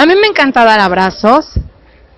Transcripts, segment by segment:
A mí me encanta dar abrazos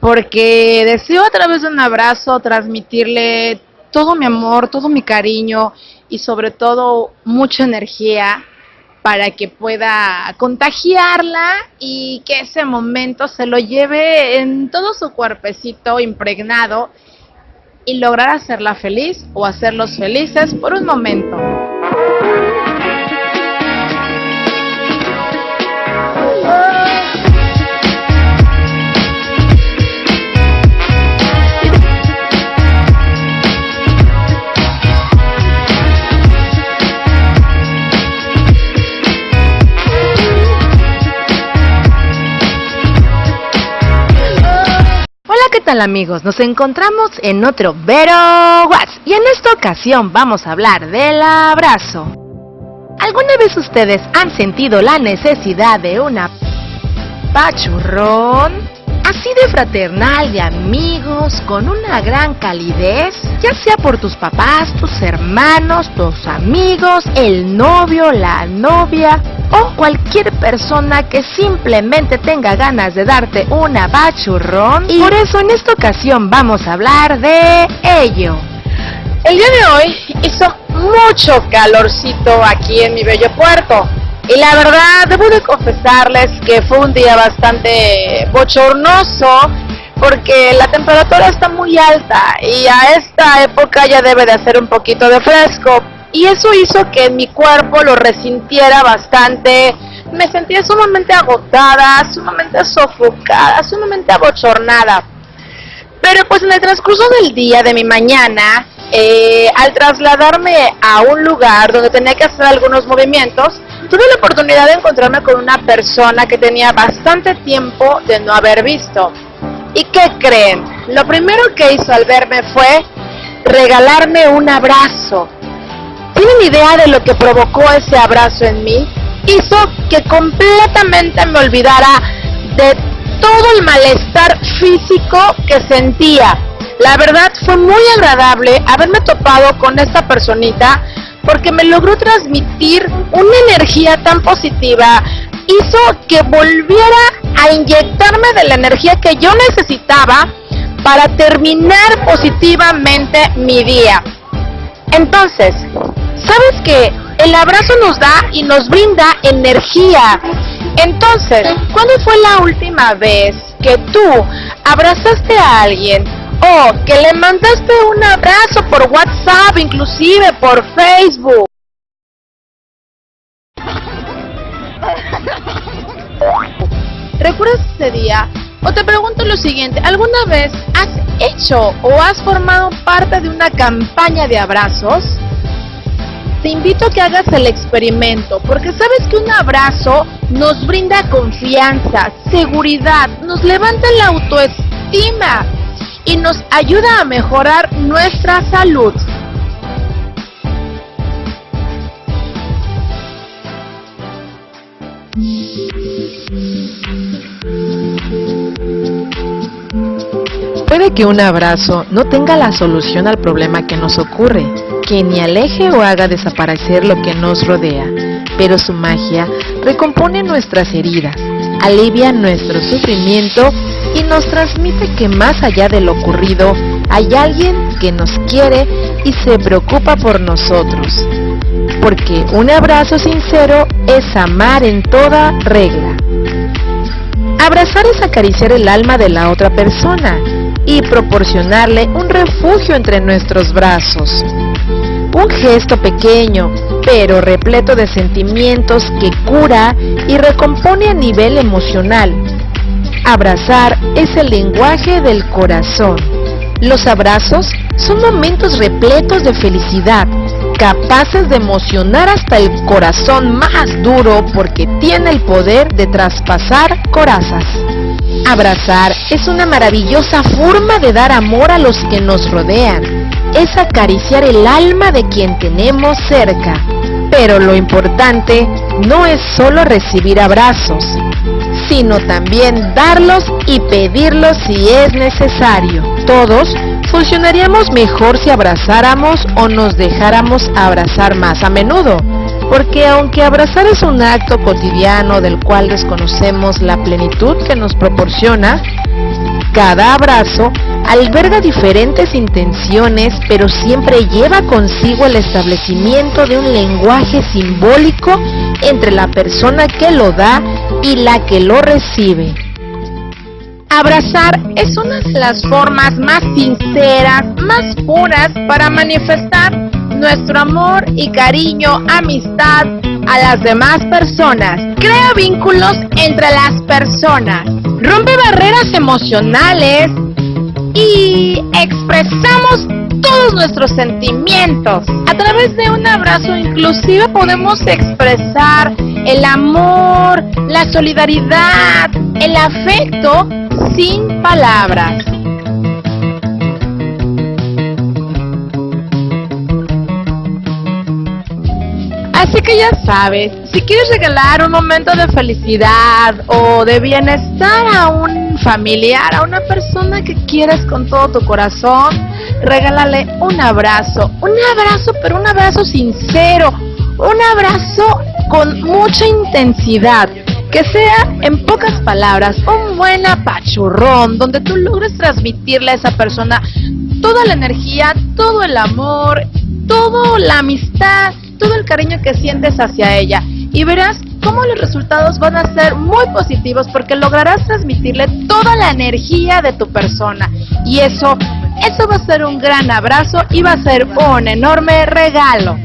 porque deseo a través de un abrazo transmitirle todo mi amor, todo mi cariño y sobre todo mucha energía para que pueda contagiarla y que ese momento se lo lleve en todo su cuerpecito impregnado y lograr hacerla feliz o hacerlos felices por un momento. ¿Qué tal amigos? Nos encontramos en otro Vero Watts y en esta ocasión vamos a hablar del abrazo. ¿Alguna vez ustedes han sentido la necesidad de una pachurrón? Así de fraternal, de amigos, con una gran calidez, ya sea por tus papás, tus hermanos, tus amigos, el novio, la novia, o cualquier persona que simplemente tenga ganas de darte una bachurrón. Y por eso en esta ocasión vamos a hablar de ello. El día de hoy hizo mucho calorcito aquí en mi bello puerto. Y la verdad, debo de confesarles que fue un día bastante bochornoso porque la temperatura está muy alta y a esta época ya debe de hacer un poquito de fresco y eso hizo que mi cuerpo lo resintiera bastante. Me sentía sumamente agotada, sumamente sofocada, sumamente abochornada. Pero pues en el transcurso del día, de mi mañana, eh, al trasladarme a un lugar donde tenía que hacer algunos movimientos, tuve la oportunidad de encontrarme con una persona que tenía bastante tiempo de no haber visto. ¿Y qué creen? Lo primero que hizo al verme fue regalarme un abrazo. ¿Tienen idea de lo que provocó ese abrazo en mí? Hizo que completamente me olvidara de todo el malestar físico que sentía. La verdad fue muy agradable haberme topado con esta personita porque me logró transmitir una energía tan positiva, hizo que volviera a inyectarme de la energía que yo necesitaba para terminar positivamente mi día. Entonces, ¿Sabes que El abrazo nos da y nos brinda energía. Entonces, ¿cuándo fue la última vez que tú abrazaste a alguien o que le mandaste un abrazo por WhatsApp, inclusive por Facebook? ¿Recuerdas ese día? O te pregunto lo siguiente, ¿alguna vez has hecho o has formado parte de una campaña de abrazos? te invito a que hagas el experimento, porque sabes que un abrazo nos brinda confianza, seguridad, nos levanta la autoestima y nos ayuda a mejorar nuestra salud. Puede que un abrazo no tenga la solución al problema que nos ocurre, que ni aleje o haga desaparecer lo que nos rodea, pero su magia recompone nuestras heridas, alivia nuestro sufrimiento y nos transmite que más allá de lo ocurrido hay alguien que nos quiere y se preocupa por nosotros. Porque un abrazo sincero es amar en toda regla. Abrazar es acariciar el alma de la otra persona y proporcionarle un refugio entre nuestros brazos. Un gesto pequeño, pero repleto de sentimientos que cura y recompone a nivel emocional. Abrazar es el lenguaje del corazón. Los abrazos son momentos repletos de felicidad, capaces de emocionar hasta el corazón más duro porque tiene el poder de traspasar corazas. Abrazar es una maravillosa forma de dar amor a los que nos rodean es acariciar el alma de quien tenemos cerca. Pero lo importante no es solo recibir abrazos, sino también darlos y pedirlos si es necesario. Todos funcionaríamos mejor si abrazáramos o nos dejáramos abrazar más a menudo. porque aunque abrazar es un acto cotidiano del cual desconocemos la plenitud que nos proporciona, cada abrazo alberga diferentes intenciones, pero siempre lleva consigo el establecimiento de un lenguaje simbólico entre la persona que lo da y la que lo recibe. Abrazar es una de las formas más sinceras, más puras para manifestar nuestro amor y cariño, amistad a las demás personas. Crea vínculos entre las personas, rompe barreras emocionales y expresamos todos nuestros sentimientos. A través de un abrazo inclusive podemos expresar el amor, la solidaridad, el afecto sin palabras. Así que ya sabes, si quieres regalar un momento de felicidad o de bienestar a un familiar, a una persona que quieres con todo tu corazón, regálale un abrazo, un abrazo, pero un abrazo sincero, un abrazo con mucha intensidad, que sea en pocas palabras un buen apachurrón, donde tú logres transmitirle a esa persona toda la energía, todo el amor, toda la amistad, todo el cariño que sientes hacia ella. Y verás cómo los resultados van a ser muy positivos porque lograrás transmitirle toda la energía de tu persona. Y eso, eso va a ser un gran abrazo y va a ser un enorme regalo.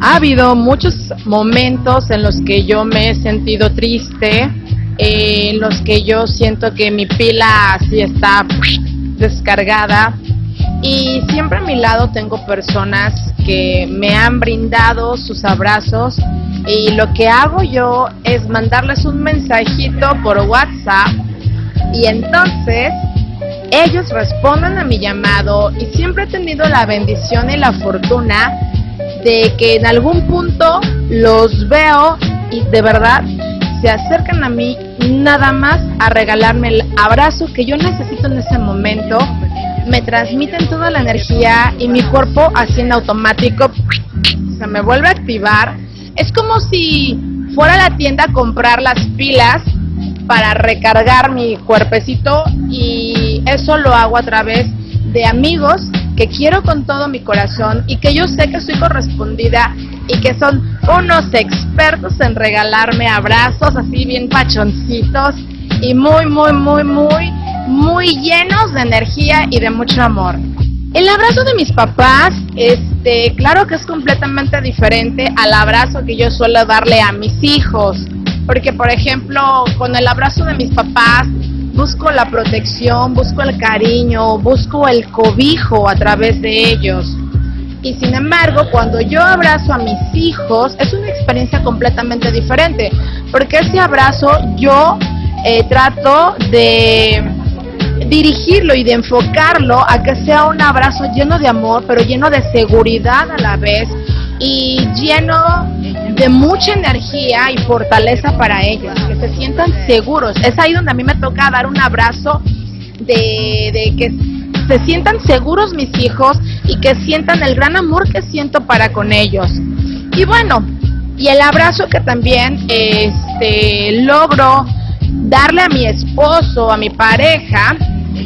Ha habido muchos momentos en los que yo me he sentido triste, en los que yo siento que mi pila así está descargada y siempre a mi lado tengo personas que me han brindado sus abrazos y lo que hago yo es mandarles un mensajito por WhatsApp. Y entonces ellos responden a mi llamado. Y siempre he tenido la bendición y la fortuna de que en algún punto los veo y de verdad se acercan a mí nada más a regalarme el abrazo que yo necesito en ese momento. Me transmiten toda la energía y mi cuerpo así en automático se me vuelve a activar. Es como si fuera a la tienda a comprar las pilas para recargar mi cuerpecito y eso lo hago a través de amigos que quiero con todo mi corazón y que yo sé que soy correspondida y que son unos expertos en regalarme abrazos así bien pachoncitos y muy, muy, muy, muy muy llenos de energía y de mucho amor. El abrazo de mis papás, este, claro que es completamente diferente al abrazo que yo suelo darle a mis hijos, porque por ejemplo, con el abrazo de mis papás busco la protección, busco el cariño, busco el cobijo a través de ellos. Y sin embargo, cuando yo abrazo a mis hijos, es una experiencia completamente diferente, porque ese abrazo yo eh, trato de dirigirlo y de enfocarlo a que sea un abrazo lleno de amor, pero lleno de seguridad a la vez y lleno de mucha energía y fortaleza para ellos, que se sientan seguros. Es ahí donde a mí me toca dar un abrazo de, que se sientan seguros mis hijos y que sientan el gran amor que siento para con ellos. Y bueno, y el abrazo que también este, logro darle a mi esposo, a mi pareja,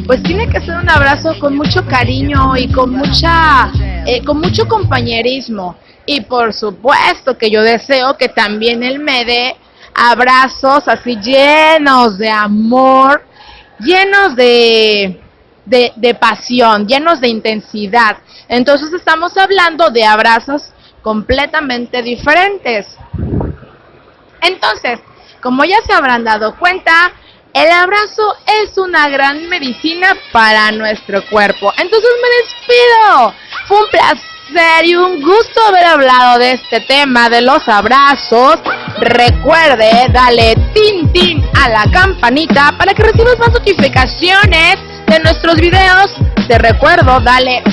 pues tiene que ser un abrazo con mucho cariño y con mucha, eh, con mucho compañerismo. Y por supuesto que yo deseo que también él me dé abrazos así llenos de amor, llenos de, de, de pasión, llenos de intensidad. Entonces estamos hablando de abrazos completamente diferentes. Entonces, como ya se habrán dado cuenta, el abrazo es una gran medicina para nuestro cuerpo. Entonces me despido. Fue un placer y un gusto haber hablado de este tema de los abrazos. Recuerde, dale tin tin a la campanita para que recibas más notificaciones de nuestros videos. Te recuerdo, dale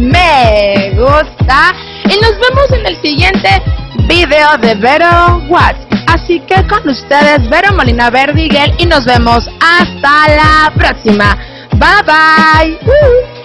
me gusta y nos vemos en el siguiente video de Vero Watts. Así que con ustedes, Vero Molina Verdigel y nos vemos hasta la próxima. Bye bye.